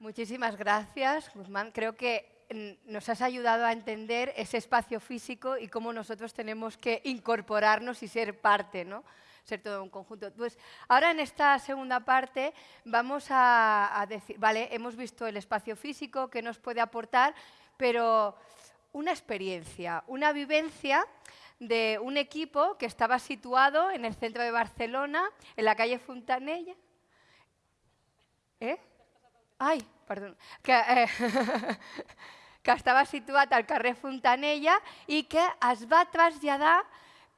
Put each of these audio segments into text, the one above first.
Muchísimas gracias, Guzmán. Creo que mm, nos has ayudado a entender ese espacio físico y cómo nosotros tenemos que incorporarnos y ser parte, ¿no? ser todo un conjunto. Pues ahora en esta segunda parte vamos a, decir, vale, hemos visto el espacio físico que nos puede aportar, pero una experiencia, una vivencia de un equipo que estaba situado en el centro de Barcelona, en la calle Fontanella. Eh? Ai, perdó. Que, eh, que estava situat al carrer Fontanella i que es va traslladar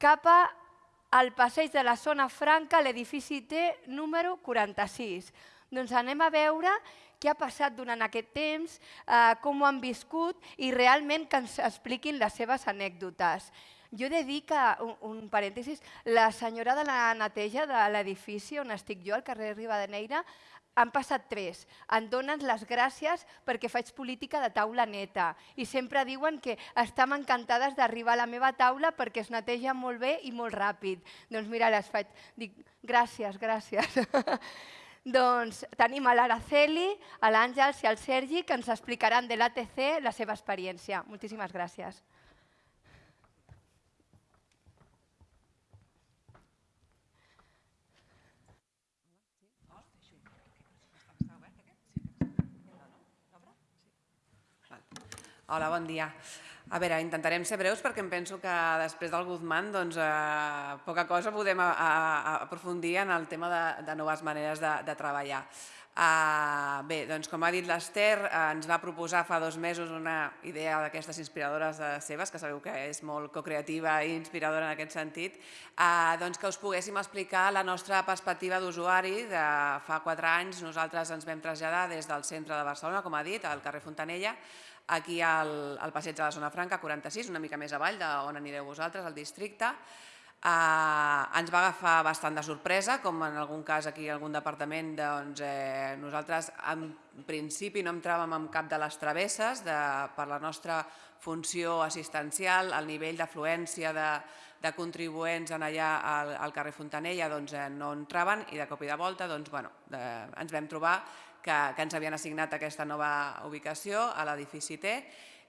cap al passeig de la zona franca, l'edifici T número 46. Doncs anem a veure què ha passat durant aquest temps, eh, com ho han viscut i realment que ens expliquin les seves anècdotes. Jo he de dir que, un, un parèntesis, la senyora de la neteja de l'edifici on estic jo, al carrer Ribadeneira, han passat tres. Em donen les gràcies perquè faig política de taula neta i sempre diuen que estan encantades d'arribar a la meva taula perquè es neteja molt bé i molt ràpid. Doncs mira, les faig. Dic, gràcies, gràcies. doncs tenim a l'Araceli, a l'Àngels i al Sergi que ens explicaran de l'ATC la seva experiència. Moltíssimes gràcies. Hola, bon dia. A veure, intentarem ser breus perquè em penso que després del Guzmán doncs, eh, poca cosa podem a, a, a aprofundir en el tema de, de noves maneres de, de treballar. Uh, bé, doncs com ha dit l'Ester, uh, ens va proposar fa dos mesos una idea d'aquestes inspiradores de seves, que sabeu que és molt co-creativa i inspiradora en aquest sentit, uh, doncs que us poguéssim explicar la nostra perspectiva d'usuari. De fa quatre anys nosaltres ens vam traslladar des del centre de Barcelona, com ha dit, al carrer Fontanella, aquí al, al passeig de la Zona Franca, 46, una mica més avall d'on anireu vosaltres, al districte. Eh, ens va agafar bastant de sorpresa, com en algun cas aquí algun departament, doncs eh, nosaltres en principi no entràvem en cap de les travesses de, per la nostra funció assistencial, el nivell d'afluència de, de contribuents en allà al, al carrer Fontanella doncs, eh, no entraven i de cop i de volta doncs, bueno, de, ens vam trobar que, que ens havien assignat aquesta nova ubicació a l'edifici T.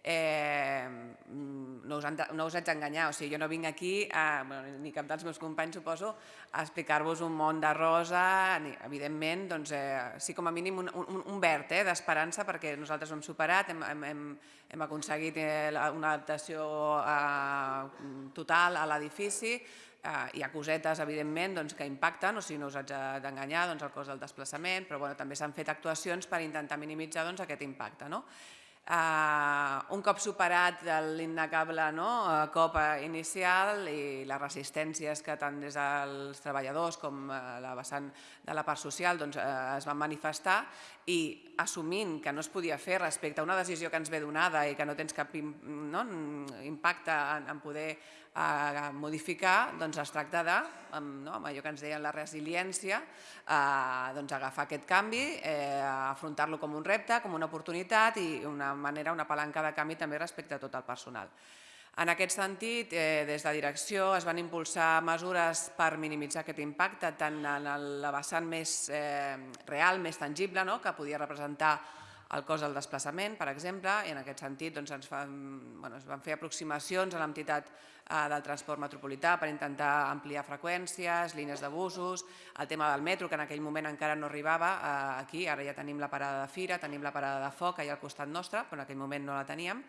Eh, no, us han, no us haig d'enganyar, o sigui, jo no vinc aquí, a, bueno, ni cap dels meus companys suposo, a explicar-vos un món de rosa, ni, evidentment, doncs, eh, sí com a mínim un, un, un verd eh, d'esperança perquè nosaltres ho hem superat, hem, hem, hem, hem aconseguit eh, una adaptació eh, total a l'edifici, eh, hi ha cosetes, evidentment, doncs, que impacten, o sigui, no us haig d'enganyar, doncs, el cost del desplaçament, però bueno, també s'han fet actuacions per intentar minimitzar doncs, aquest impacte. No? Uh, un cop superat l'innegable no, uh, cop inicial i les resistències que tant des dels treballadors com uh, la vessant de la part social doncs, uh, es van manifestar i assumint que no es podia fer respecte a una decisió que ens ve donada i que no tens cap no, impacte en, en poder a modificar, doncs es tracta de, amb, no, amb allò que ens deien la resiliència, eh, doncs agafar aquest canvi, eh, afrontar-lo com un repte, com una oportunitat i una manera, una palanca de canvi també respecte a tot el personal. En aquest sentit, eh, des de direcció es van impulsar mesures per minimitzar aquest impacte tant en la vessant més eh, real, més tangible, no? que podia representar el cost del desplaçament, per exemple, i en aquest sentit doncs, ens, fan, bueno, es van fer aproximacions a l'entitat del transport metropolità per intentar ampliar freqüències, línies de busos, el tema del metro, que en aquell moment encara no arribava eh, aquí, ara ja tenim la parada de Fira, tenim la parada de Foc allà al costat nostre, però en aquell moment no la teníem.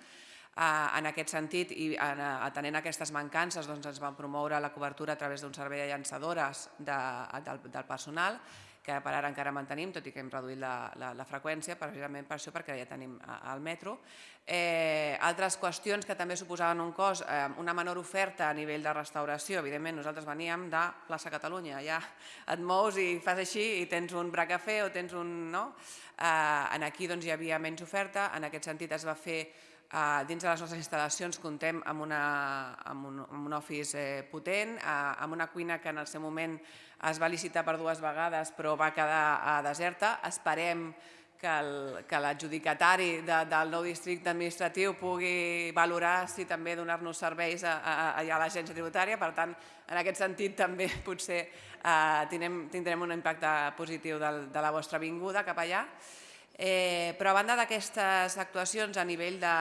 Eh, en aquest sentit, i atenent aquestes mancances, doncs ens van promoure la cobertura a través d'un servei de llançadores de, del, del personal que per ara encara mantenim, tot i que hem reduït la, la, la freqüència, precisament per això, perquè ja tenim el metro. Eh, altres qüestions que també suposaven un cost, eh, una menor oferta a nivell de restauració, evidentment nosaltres veníem de plaça Catalunya, ja et mous i fas així i tens un bracafé o tens un... No? Eh, en aquí doncs, hi havia menys oferta, en aquest sentit es va fer Uh, dins de les nostres instal·lacions contem amb, una, amb, un, office eh, potent, uh, amb una cuina que en el seu moment es va licitar per dues vegades però va quedar uh, deserta. Esperem que l'adjudicatari de, del nou districte administratiu pugui valorar si també donar-nos serveis a, a, a, l'agència tributària. Per tant, en aquest sentit també potser uh, tindrem, tindrem un impacte positiu de la vostra vinguda cap allà. Eh, però a banda d'aquestes actuacions a nivell de,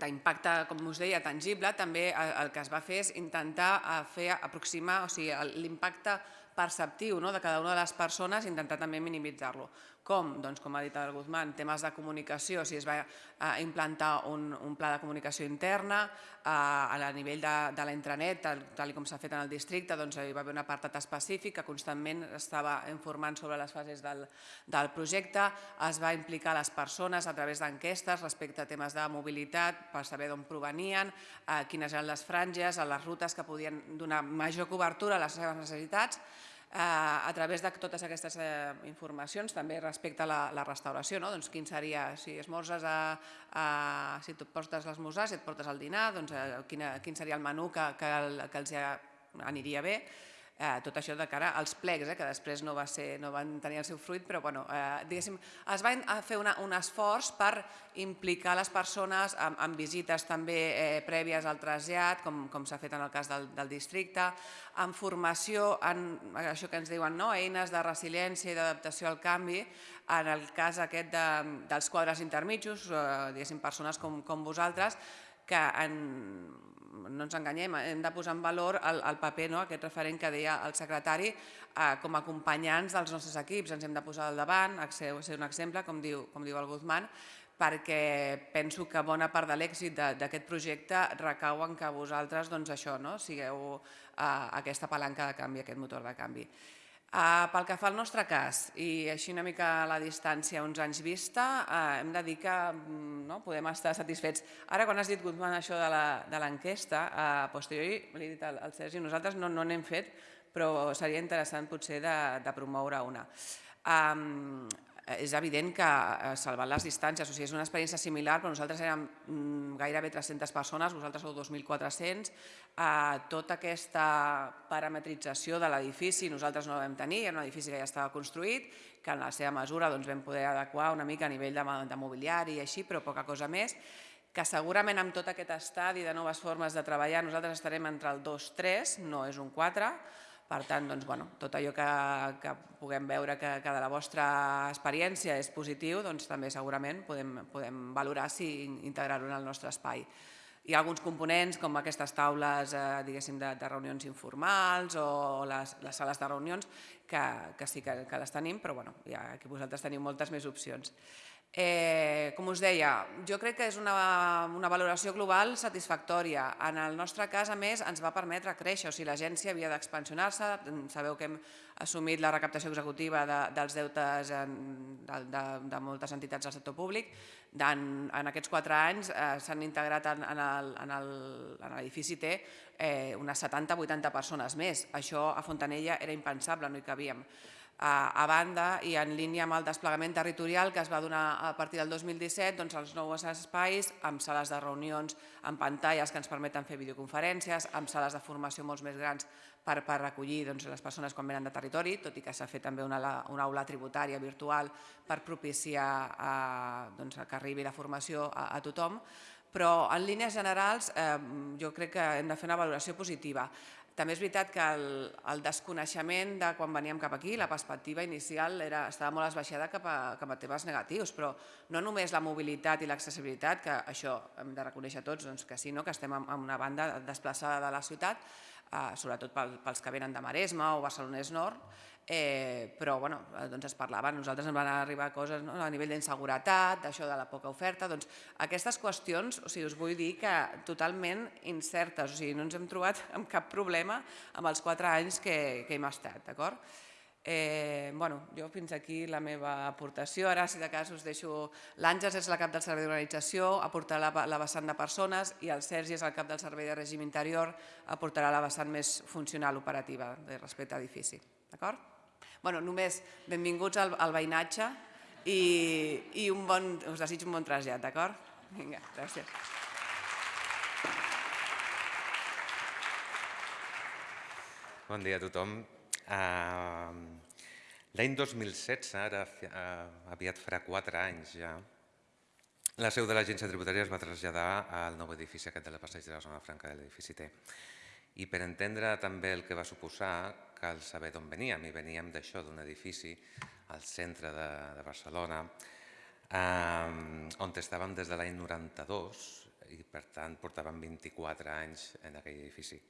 d'impacte, com us deia, tangible, també el que es va fer és intentar fer aproximar, o sigui, l'impacte perceptiu no, de cada una de les persones intentar també minimitzar-lo. Com? Doncs, com ha dit el Guzmán, temes de comunicació, si es va eh, implantar un, un pla de comunicació interna, eh, a nivell de, de la intranet, tal, tal com s'ha fet en el districte, doncs hi va haver un apartat específic que constantment estava informant sobre les fases del, del projecte, es va implicar les persones a través d'enquestes respecte a temes de mobilitat per saber d'on provenien, eh, quines eren les franges, les rutes que podien donar major cobertura a les seves necessitats, a través de totes aquestes eh, informacions, també respecte a la, la restauració, no? doncs quin seria, si esmorzes, a, a, si tu portes l'esmorzar, si et portes el dinar, doncs, quina, quin seria el menú que, que, el, que els aniria bé, eh, tot això de cara als plecs, eh, que després no, va ser, no van tenir el seu fruit, però bueno, eh, es va fer una, un esforç per implicar les persones en visites també eh, prèvies al trasllat, com, com s'ha fet en el cas del, del districte, en formació, en això que ens diuen, no? eines de resiliència i d'adaptació al canvi, en el cas aquest de, dels quadres intermitjos, eh, diguéssim, persones com, com vosaltres, que en, no ens enganyem, hem de posar en valor el, paper, no? aquest referent que deia el secretari, eh, com a acompanyants dels nostres equips. Ens hem de posar al davant, ser, ser un exemple, com diu, com diu el Guzmán, perquè penso que bona part de l'èxit d'aquest projecte recau en que vosaltres doncs, això, no? sigueu eh, aquesta palanca de canvi, aquest motor de canvi. Uh, pel que fa al nostre cas, i així una mica a la distància, uns anys vista, uh, hem de dir que mm, no, podem estar satisfets. Ara, quan has dit, Guzmán, això de l'enquesta, a posteriori, li he dit al, Sergi, nosaltres no n'hem fet, però seria interessant potser de, de promoure una. És evident que eh, salvant les distàncies, o sigui, és una experiència similar, però nosaltres érem mm, gairebé 300 persones, vosaltres sou 2.400, eh, tota aquesta parametrització de l'edifici nosaltres no la vam tenir, era un edifici que ja estava construït, que en la seva mesura doncs, vam poder adequar una mica a nivell de, de mobiliari i així, però poca cosa més, que segurament amb tot aquest estadi de noves formes de treballar nosaltres estarem entre el 2-3, no és un 4, per tant, doncs, bueno, tot allò que, que puguem veure que, que de la vostra experiència és positiu, doncs també segurament podem, podem valorar si integrar-ho en el nostre espai. Hi ha alguns components com aquestes taules eh, de, de reunions informals o les, les sales de reunions que, que sí que, que les tenim, però bueno, ja aquí vosaltres teniu moltes més opcions. Eh, com us deia, jo crec que és una, una valoració global satisfactòria. En el nostre cas, a més, ens va permetre créixer, o sigui, l'agència havia d'expansionar-se, sabeu que hem assumit la recaptació executiva de, dels deutes en, de, de, de moltes entitats del sector públic. En, en aquests quatre anys eh, s'han integrat en, en l'edifici T eh, unes 70-80 persones més. Això a Fontanella era impensable, no hi cabíem. A banda i en línia amb el desplegament territorial que es va donar a partir del 2017, doncs els nous espais amb sales de reunions, amb pantalles que ens permeten fer videoconferències, amb sales de formació molt més grans per, per recollir doncs, les persones quan venen de territori, tot i que s'ha fet també una, una aula tributària virtual per propiciar doncs, que arribi la formació a, a tothom, però en línies generals eh, jo crec que hem de fer una valoració positiva. També és veritat que el, el desconeixement de quan veníem cap aquí, la perspectiva inicial era, estava molt esbaixada cap a, cap a temes negatius, però no només la mobilitat i l'accessibilitat, que això hem de reconèixer tots doncs, que sí, no? que estem en, una banda desplaçada de la ciutat, eh, sobretot pel, pels que venen de Maresme o Barcelonès Nord, eh, però bueno, doncs es parlava, nosaltres ens van arribar coses no? a nivell d'inseguretat, d'això de la poca oferta, doncs aquestes qüestions, o sigui, us vull dir que totalment incertes, o sigui, no ens hem trobat amb cap problema amb els quatre anys que, que hem estat, d'acord? Eh, bueno, jo fins aquí la meva aportació. Ara, si de cas, us deixo... L'Àngels és la cap del servei d'organització, aportarà la, la vessant de persones i el Sergi és el cap del servei de règim interior, aportarà la vessant més funcional operativa de respecte a edifici. D'acord? bueno, només benvinguts al, al veïnatge i, i un bon, us desitjo un bon trasllat, d'acord? Vinga, gràcies. Bon dia a tothom. L'any 2016, ara uh, aviat farà quatre anys ja, la seu de l'agència tributària es va traslladar al nou edifici aquest de la passeig de la zona franca de l'edifici T. I per entendre també el que va suposar cal saber d'on veníem i veníem d'això, d'un edifici al centre de, de Barcelona, eh, on estàvem des de l'any 92 i per tant portàvem 24 anys en aquell edifici.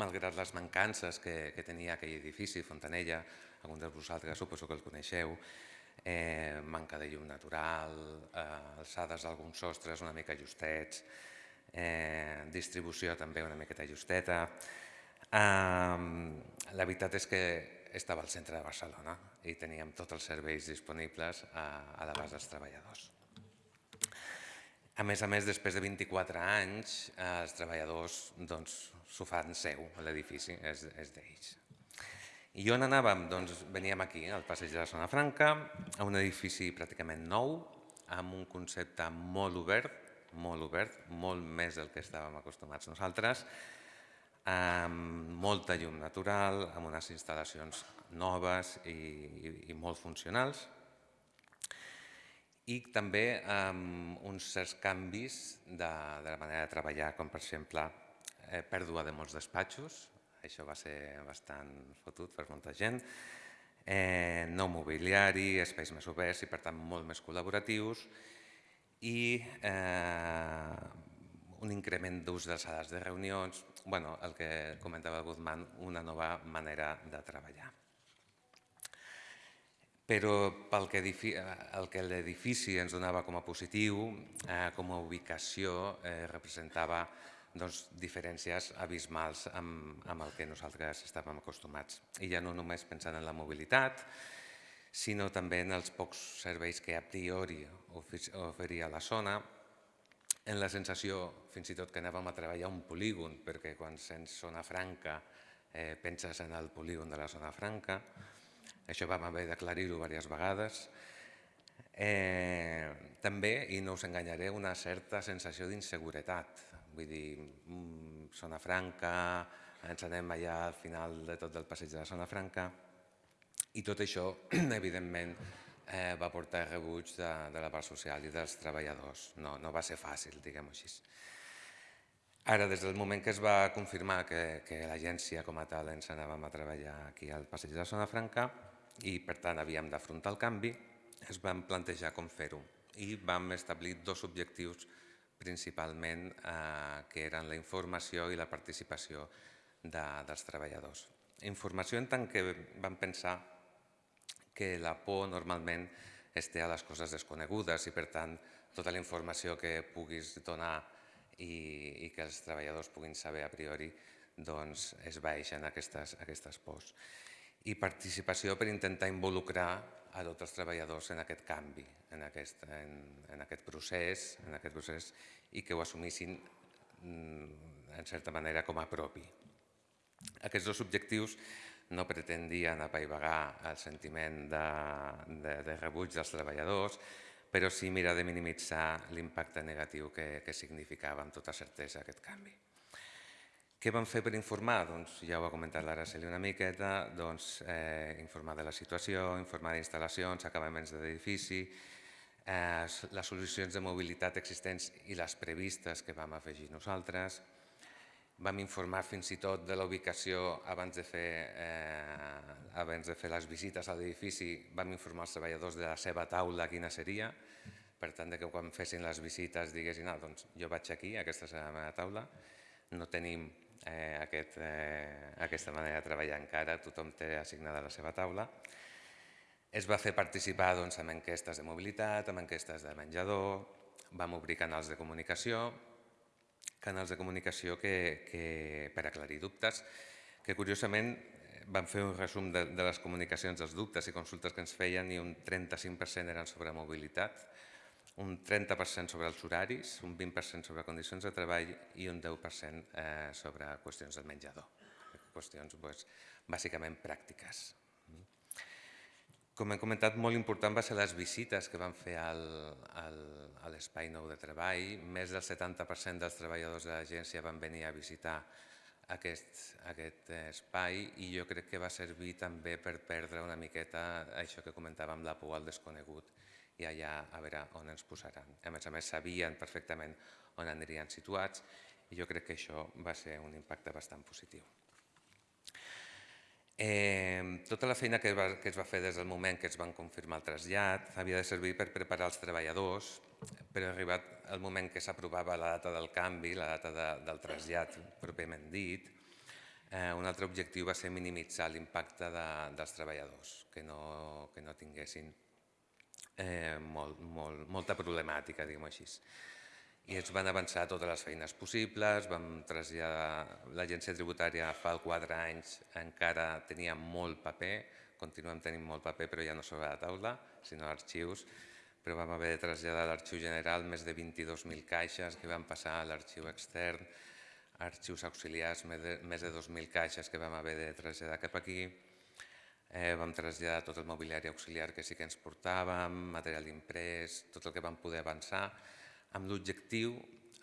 Malgrat les mancances que, que tenia aquell edifici, Fontanella, alguns de vosaltres suposo que el coneixeu, eh, manca de llum natural, eh, alçades d'alguns sostres una mica justets, eh, distribució també una miqueta justeta. Eh, la veritat és que estava al centre de Barcelona i teníem tots els serveis disponibles a, a l'abast dels treballadors. A més a més, després de 24 anys, eh, els treballadors doncs, s'ho fan seu, l'edifici és, és d'ells. I on anàvem? Doncs veníem aquí, al passeig de la Zona Franca, a un edifici pràcticament nou, amb un concepte molt obert, molt obert, molt més del que estàvem acostumats nosaltres, amb molta llum natural, amb unes instal·lacions noves i, i, i molt funcionals, i també amb uns certs canvis de, de la manera de treballar, com per exemple eh, pèrdua de molts despatxos, això va ser bastant fotut per molta gent, eh, nou mobiliari, espais més oberts i per tant molt més col·laboratius. I eh, un increment d'ús de sales de reunions, bueno, el que comentava Guzmán, una nova manera de treballar però pel que, el que l'edifici ens donava com a positiu, eh, com a ubicació, eh, representava doncs, diferències abismals amb, amb el que nosaltres estàvem acostumats. I ja no només pensant en la mobilitat, sinó també en els pocs serveis que a priori oferia la zona, en la sensació fins i tot que anàvem a treballar un polígon, perquè quan sents zona franca eh, penses en el polígon de la zona franca, això vam haver d'aclarir-ho diverses vegades. Eh, també, i no us enganyaré, una certa sensació d'inseguretat. Vull dir, mm, zona franca, ens anem allà al final de tot el passeig de la zona franca, i tot això, evidentment, eh, va portar rebuig de, de la part social i dels treballadors. No, no va ser fàcil, diguem-ho així. Ara, des del moment que es va confirmar que, que l'agència com a tal ens anàvem a treballar aquí al passeig de la Zona Franca, i per tant havíem d'afrontar el canvi, es vam plantejar com fer-ho i vam establir dos objectius principalment eh, que eren la informació i la participació de, dels treballadors. Informació en tant que vam pensar que la por normalment es té a les coses desconegudes i per tant tota la informació que puguis donar i, i que els treballadors puguin saber a priori doncs es baixen aquestes, aquestes pors i participació per intentar involucrar a tots els treballadors en aquest canvi, en aquest, en, en aquest procés, en aquest procés i que ho assumissin mm, en certa manera com a propi. Aquests dos objectius no pretendien apaivagar el sentiment de, de, de rebuig dels treballadors, però sí mirar de minimitzar l'impacte negatiu que, que significava amb tota certesa aquest canvi. Què vam fer per informar? Doncs ja ho ha comentat l'Araceli una miqueta, doncs, eh, informar de la situació, informar d'instal·lacions, acabaments de l'edifici, eh, les solucions de mobilitat existents i les previstes que vam afegir nosaltres. Vam informar fins i tot de la ubicació abans de fer, eh, abans de fer les visites a l'edifici, vam informar els treballadors de la seva taula quina seria, per tant que quan fessin les visites diguessin ah, doncs jo vaig aquí, aquesta és la meva taula, no tenim eh, aquest, eh, aquesta manera de treballar encara, tothom té assignada la seva taula. Es va fer participar doncs, amb enquestes de mobilitat, amb enquestes de menjador, vam obrir canals de comunicació, canals de comunicació que, que, per aclarir dubtes, que curiosament vam fer un resum de, de les comunicacions dels dubtes i consultes que ens feien i un 35% eren sobre mobilitat, un 30% sobre els horaris, un 20% sobre condicions de treball i un 10% eh, sobre qüestions del menjador, qüestions doncs, bàsicament pràctiques. Com hem comentat, molt important va ser les visites que van fer al, al, a l'espai nou de treball. Més del 70% dels treballadors de l'agència van venir a visitar aquest, aquest espai i jo crec que va servir també per perdre una miqueta això que comentàvem, la por al desconegut i allà a veure on ens posaran. A més a més, sabien perfectament on anirien situats i jo crec que això va ser un impacte bastant positiu. Eh, tota la feina que, va, que es va fer des del moment que es van confirmar el trasllat havia de servir per preparar els treballadors, però arribat el moment que s'aprovava la data del canvi, la data de, del trasllat pròpiament dit, eh, un altre objectiu va ser minimitzar l'impacte de, dels treballadors, que no, que no tinguessin eh, molt, molt, molta problemàtica, diguem-ho així i ens van avançar totes les feines possibles, vam traslladar l'agència tributària fa 4 anys, encara tenia molt paper, continuem tenint molt paper però ja no sobre la taula, sinó arxius, però vam haver de traslladar a l'arxiu general més de 22.000 caixes que van passar a l'arxiu extern, arxius auxiliars, més de 2.000 caixes que vam haver de traslladar cap aquí, eh, vam traslladar tot el mobiliari auxiliar que sí que ens portàvem, material imprès, tot el que vam poder avançar, amb l'objectiu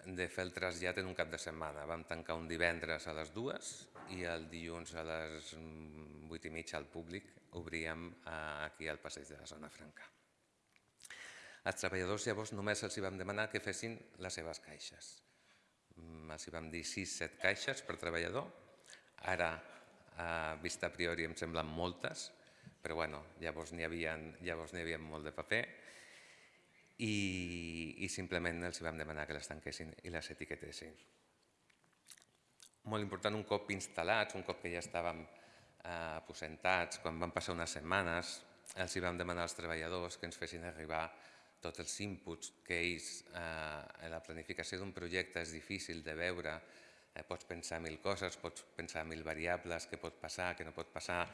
de fer el trasllat en un cap de setmana. Vam tancar un divendres a les dues i el dilluns a les vuit i mitja al públic obríem aquí al passeig de la Zona Franca. Als treballadors llavors només els vam demanar que fessin les seves caixes. Mm, els vam dir 6-7 caixes per treballador. Ara, a vista a priori, em semblen moltes, però bueno, llavors n'hi havia, havia molt de paper i, i simplement els vam demanar que les tanquessin i les etiquetessin. Molt important, un cop instal·lats, un cop que ja estàvem eh, aposentats, quan van passar unes setmanes, els vam demanar als treballadors que ens fessin arribar tots els inputs que ells, eh, la planificació d'un projecte és difícil de veure, eh, pots pensar mil coses, pots pensar mil variables, què pot passar, què no pot passar,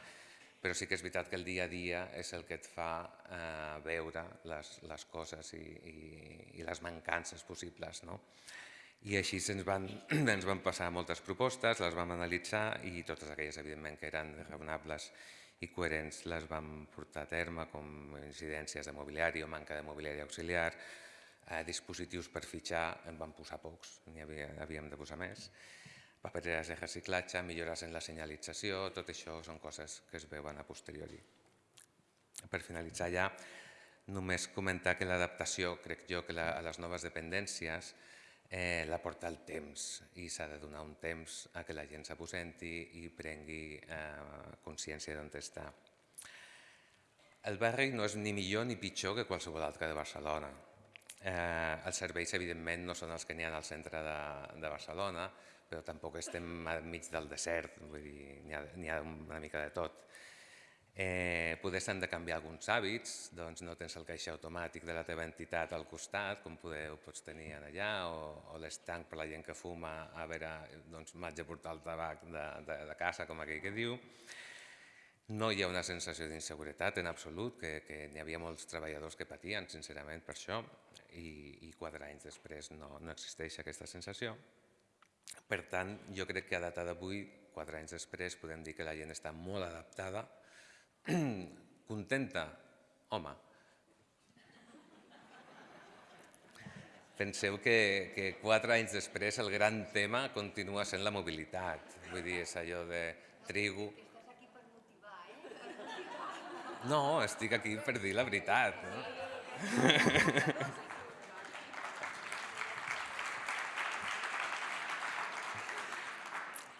però sí que és veritat que el dia a dia és el que et fa eh, veure les, les coses i, i, i les mancances possibles. No? I així ens van, ens van passar moltes propostes, les vam analitzar i totes aquelles, evidentment, que eren raonables i coherents les vam portar a terme, com incidències de mobiliari o manca de mobiliari auxiliar, eh, dispositius per fitxar, en vam posar pocs, n'hi havíem de posar més, papereres de reciclatge, millores en la senyalització, tot això són coses que es veuen a posteriori. Per finalitzar ja, només comentar que l'adaptació, crec jo, que la, a les noves dependències eh, la porta el temps i s'ha de donar un temps a que la gent s'aposenti i prengui eh, consciència d'on està. El barri no és ni millor ni pitjor que qualsevol altre de Barcelona. Eh, els serveis, evidentment, no són els que n'hi ha al centre de, de Barcelona, però tampoc estem enmig del desert, vull dir, n'hi ha, ha una mica de tot. Eh, poder s'han de canviar alguns hàbits, doncs no tens el caixer automàtic de la teva entitat al costat, com poder, ho pots tenir allà, o, o l'estanc per la gent que fuma, a veure, doncs m'haig de portar el tabac de, de, de casa, com aquell que diu. No hi ha una sensació d'inseguretat en absolut, que, que n'hi havia molts treballadors que patien, sincerament, per això, i, i quatre anys després no, no existeix aquesta sensació. Per tant, jo crec que a data d'avui, quatre anys després, podem dir que la gent està molt adaptada, contenta, home. Penseu que, que quatre anys després el gran tema continua sent la mobilitat. Vull dir, és allò de trigo... Estàs aquí per motivar, eh? No, estic aquí per dir la veritat. No?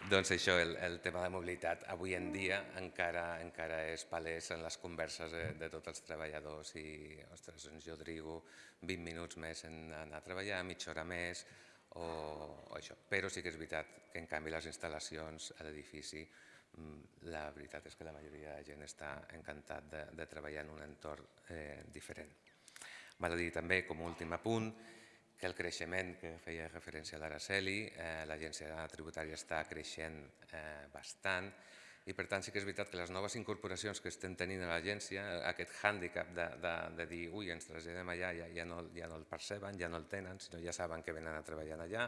Doncs això, el, el tema de mobilitat avui en dia encara encara és palès en les converses de, de tots els treballadors i, ostres, doncs jo trigo 20 minuts més en anar a treballar, mitja hora més o, o això. Però sí que és veritat que en canvi les instal·lacions a l'edifici mm, la veritat és que la majoria de gent està encantat de, de treballar en un entorn eh, diferent. Val a dir també, com a últim apunt, que el creixement que feia referència a l'Araceli, eh, l'agència tributària està creixent eh, bastant i per tant sí que és veritat que les noves incorporacions que estem tenint a l'agència, aquest hàndicap de, de, de dir ui, ens traslladem allà, ja, ja, no, ja no el perceben, ja no el tenen, sinó ja saben que venen a treballar allà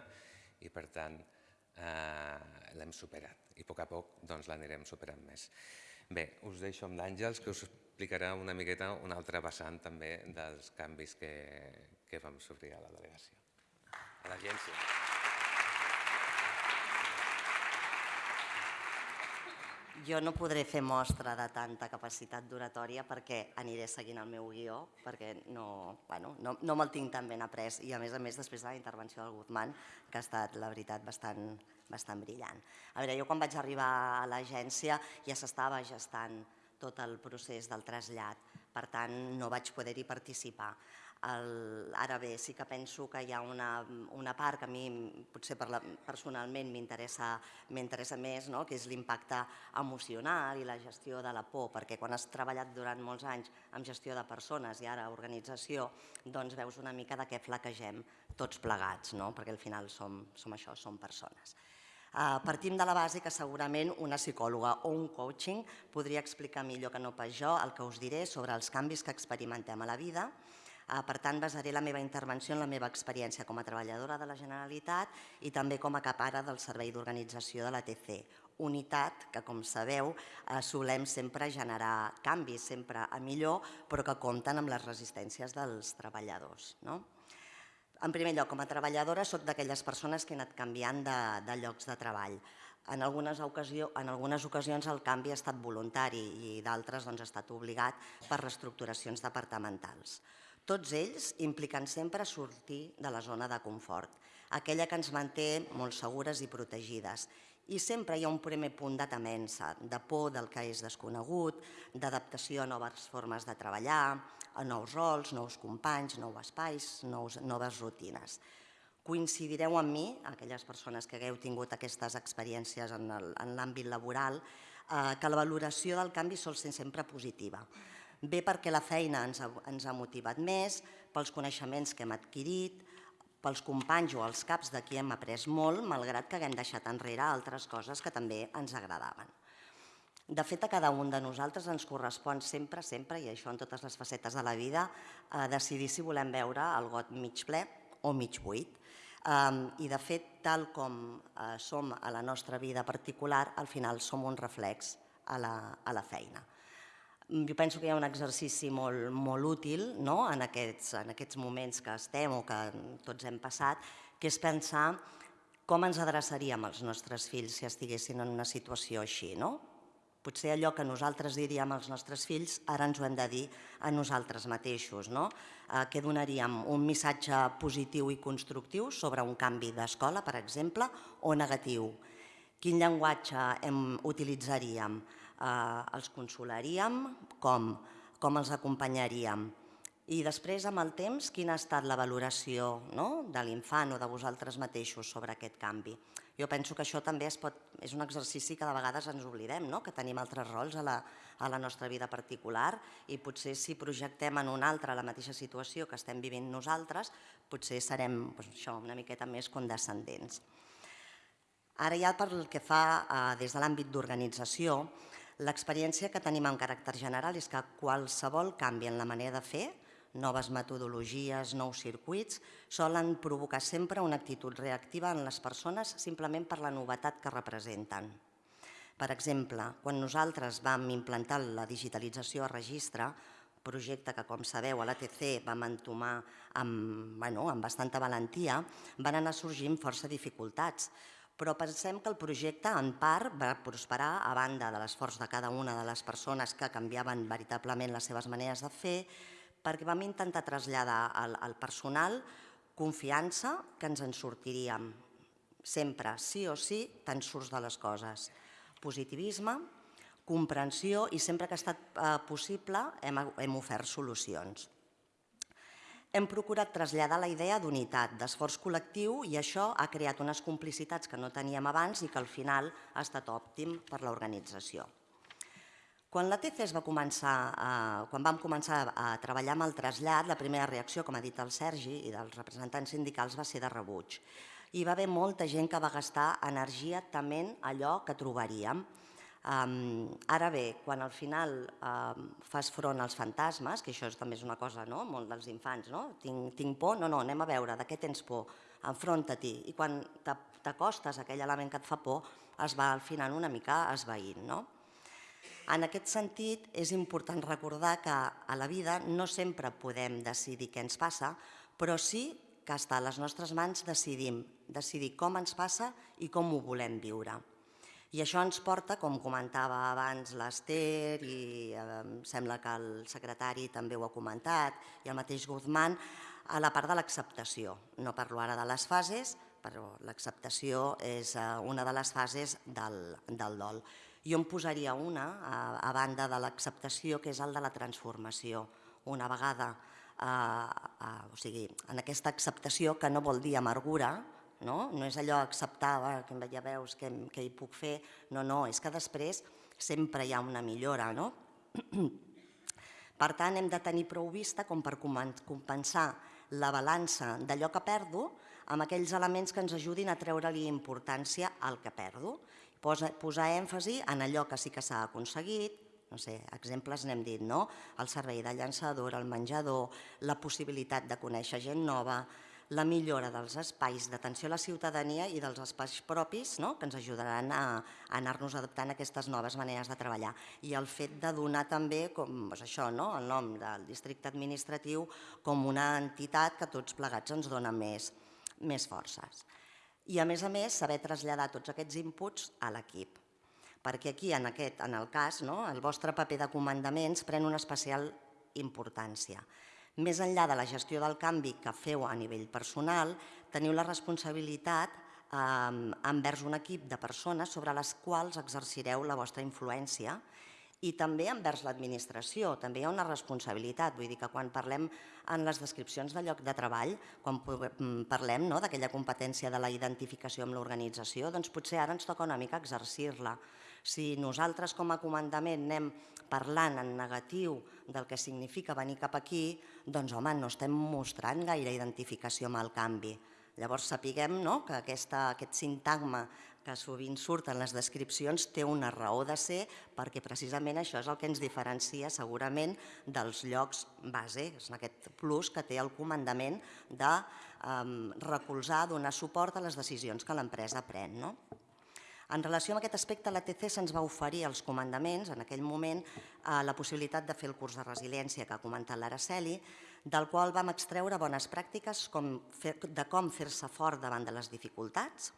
i per tant eh, l'hem superat i a poc a poc doncs, l'anirem superant més. Bé, us deixo amb l'Àngels que us explicarà una miqueta una altra vessant també dels canvis que, que vam sofrir a la delegació, a l'agència. Jo no podré fer mostra de tanta capacitat d'oratòria perquè aniré seguint el meu guió, perquè no, bueno, no, no me'l tinc tan ben après i a més a més després de la intervenció del Guzmán, que ha estat, la veritat, bastant, bastant brillant. A veure, jo quan vaig arribar a l'agència ja s'estava gestant tot el procés del trasllat, per tant no vaig poder-hi participar. Ara bé, sí que penso que hi ha una, una part que a mi potser per la, personalment m'interessa més, no? que és l'impacte emocional i la gestió de la por, perquè quan has treballat durant molts anys amb gestió de persones i ara organització, doncs veus una mica de què flaquegem tots plegats, no? perquè al final som, som això, som persones. Uh, partim de la base que segurament una psicòloga o un coaching podria explicar millor que no pas jo el que us diré sobre els canvis que experimentem a la vida, Eh, per tant, basaré la meva intervenció en la meva experiència com a treballadora de la Generalitat i també com a capara del Servei d'Organització de la TC, unitat que, com sabeu, eh, solem sempre generar canvis, sempre a millor, però que compten amb les resistències dels treballadors. No? En primer lloc, com a treballadora, sóc d'aquelles persones que he anat canviant de, de llocs de treball. En algunes, ocasió, en algunes ocasions el canvi ha estat voluntari i d'altres doncs, ha estat obligat per reestructuracions departamentals. Tots ells impliquen sempre sortir de la zona de confort, aquella que ens manté molt segures i protegides. I sempre hi ha un primer punt de temença, de por del que és desconegut, d'adaptació a noves formes de treballar, a nous rols, nous companys, nous espais, nous, noves rutines. Coincidireu amb mi, aquelles persones que hagueu tingut aquestes experiències en l'àmbit laboral, eh, que la valoració del canvi sol ser sempre positiva bé perquè la feina ens ha, ens ha motivat més, pels coneixements que hem adquirit, pels companys o els caps de qui hem après molt, malgrat que haguem deixat enrere altres coses que també ens agradaven. De fet, a cada un de nosaltres ens correspon sempre, sempre, i això en totes les facetes de la vida, a decidir si volem veure el got mig ple o mig buit. I de fet, tal com eh, som a la nostra vida particular, al final som un reflex a la, a la feina. Mm, jo penso que hi ha un exercici molt, molt útil no? en, aquests, en aquests moments que estem o que tots hem passat, que és pensar com ens adreçaríem als nostres fills si estiguessin en una situació així. No? Potser allò que nosaltres diríem als nostres fills, ara ens ho hem de dir a nosaltres mateixos. No? Eh, què donaríem? Un missatge positiu i constructiu sobre un canvi d'escola, per exemple, o negatiu? Quin llenguatge hem, utilitzaríem? eh, els consolaríem, com, com els acompanyaríem. I després, amb el temps, quina ha estat la valoració no? de l'infant o de vosaltres mateixos sobre aquest canvi? Jo penso que això també es pot, és un exercici que de vegades ens oblidem, no? que tenim altres rols a la, a la nostra vida particular i potser si projectem en un altre la mateixa situació que estem vivint nosaltres, potser serem doncs, això, una miqueta més condescendents. Ara ja pel que fa eh, des de l'àmbit d'organització, L'experiència que tenim en caràcter general és que qualsevol canvi en la manera de fer, noves metodologies, nous circuits, solen provocar sempre una actitud reactiva en les persones simplement per la novetat que representen. Per exemple, quan nosaltres vam implantar la digitalització a registre, projecte que, com sabeu, a l'ATC vam entomar amb, bueno, amb bastanta valentia, van anar sorgint força dificultats, però pensem que el projecte en part va prosperar a banda de l'esforç de cada una de les persones que canviaven veritablement les seves maneres de fer, perquè vam intentar traslladar al, al personal confiança que ens en sortiríem sempre, sí o sí, te'n surts de les coses. Positivisme, comprensió i sempre que ha estat eh, possible hem, hem ofert solucions hem procurat traslladar la idea d'unitat, d'esforç col·lectiu i això ha creat unes complicitats que no teníem abans i que al final ha estat òptim per l'organització. Quan la TC va començar, a, quan vam començar a treballar amb el trasllat, la primera reacció, com ha dit el Sergi, i dels representants sindicals va ser de rebuig. Hi va haver molta gent que va gastar energia tement allò que trobaríem, Ara bé, quan al final fas front als fantasmes, que això és, també és una cosa no? molt dels infants, no? Tinc, tinc por, no, no, anem a veure, de què tens por, enfronta-t'hi. I quan t'acostes a aquell element que et fa por, es va al final una mica esvaint. No? En aquest sentit, és important recordar que a la vida no sempre podem decidir què ens passa, però sí que està a les nostres mans decidir com ens passa i com ho volem viure. I això ens porta, com comentava abans l'Ester i eh, sembla que el secretari també ho ha comentat i el mateix Guzmán, a la part de l'acceptació. No parlo ara de les fases, però l'acceptació és eh, una de les fases del, del dol. Jo em posaria una, a, a banda de l'acceptació, que és el de la transformació. Una vegada, eh, eh, o sigui, en aquesta acceptació que no vol dir amargura, no, no és allò acceptar, que ja veus què, què hi puc fer, no, no, és que després sempre hi ha una millora. No? Per tant, hem de tenir prou vista com per compensar la balança d'allò que perdo amb aquells elements que ens ajudin a treure-li importància al que perdo posa, posar èmfasi en allò que sí que s'ha aconseguit, no sé, exemples n'hem dit, no? El servei de llançador, el menjador, la possibilitat de conèixer gent nova, la millora dels espais d'atenció a la ciutadania i dels espais propis no? que ens ajudaran a, a anar-nos adaptant a aquestes noves maneres de treballar. I el fet de donar també com, doncs això, no? el nom del districte administratiu com una entitat que tots plegats ens dona més, més forces i a més a més saber traslladar tots aquests inputs a l'equip. Perquè aquí, en, aquest, en el cas, no, el vostre paper de comandaments pren una especial importància. Més enllà de la gestió del canvi que feu a nivell personal, teniu la responsabilitat eh, envers un equip de persones sobre les quals exercireu la vostra influència i també envers l'administració, també hi ha una responsabilitat, vull dir que quan parlem en les descripcions de lloc de treball, quan mm, parlem no, d'aquella competència de la identificació amb l'organització, doncs potser ara ens toca una mica exercir-la. Si nosaltres com a comandament anem parlant en negatiu del que significa venir cap aquí, doncs home, no estem mostrant gaire identificació amb el canvi. Llavors sapiguem no, que aquesta, aquest sintagma que sovint surt en les descripcions té una raó de ser perquè precisament això és el que ens diferencia segurament dels llocs base, és aquest plus que té el comandament de um, recolzar, donar suport a les decisions que l'empresa pren. No? En relació amb aquest aspecte, l'ATC se'ns va oferir als comandaments, en aquell moment, eh, la possibilitat de fer el curs de resiliència que ha comentat l'Araceli, del qual vam extreure bones pràctiques com de com fer-se fort davant de les dificultats,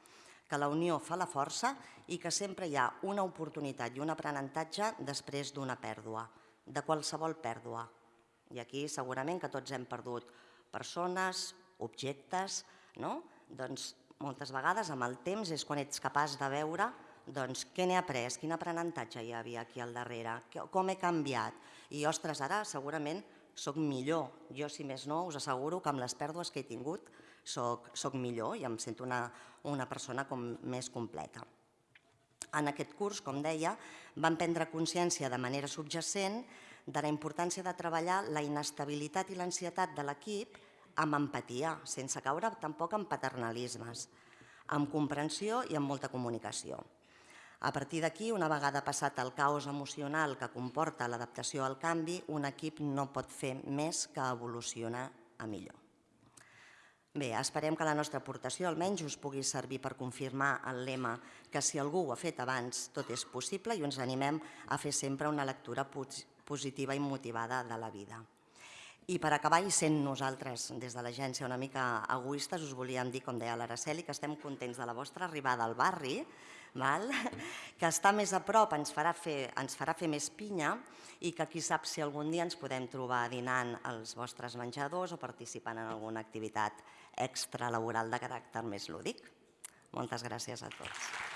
que la unió fa la força i que sempre hi ha una oportunitat i un aprenentatge després d'una pèrdua, de qualsevol pèrdua. I aquí segurament que tots hem perdut persones, objectes, no? doncs moltes vegades amb el temps és quan ets capaç de veure doncs, què n'he après, quin aprenentatge hi havia aquí al darrere, com he canviat. I, ostres, ara segurament sóc millor. Jo, si més no, us asseguro que amb les pèrdues que he tingut soc, soc millor i em sento una, una persona com més completa. En aquest curs, com deia, vam prendre consciència de manera subjacent de la importància de treballar la inestabilitat i l'ansietat de l'equip amb empatia, sense caure tampoc en paternalismes, amb comprensió i amb molta comunicació. A partir d'aquí, una vegada passat el caos emocional que comporta l'adaptació al canvi, un equip no pot fer més que evolucionar a millor. Bé, esperem que la nostra aportació almenys us pugui servir per confirmar el lema que si algú ho ha fet abans tot és possible i ens animem a fer sempre una lectura positiva i motivada de la vida. I per acabar, i sent nosaltres des de l'agència una mica egoistes, us volíem dir, com deia l'Araceli, que estem contents de la vostra arribada al barri, val? que estar més a prop ens farà, fer, ens farà fer més pinya i que qui sap si algun dia ens podem trobar dinant als vostres menjadors o participant en alguna activitat extralaboral de caràcter més lúdic. Moltes gràcies a tots.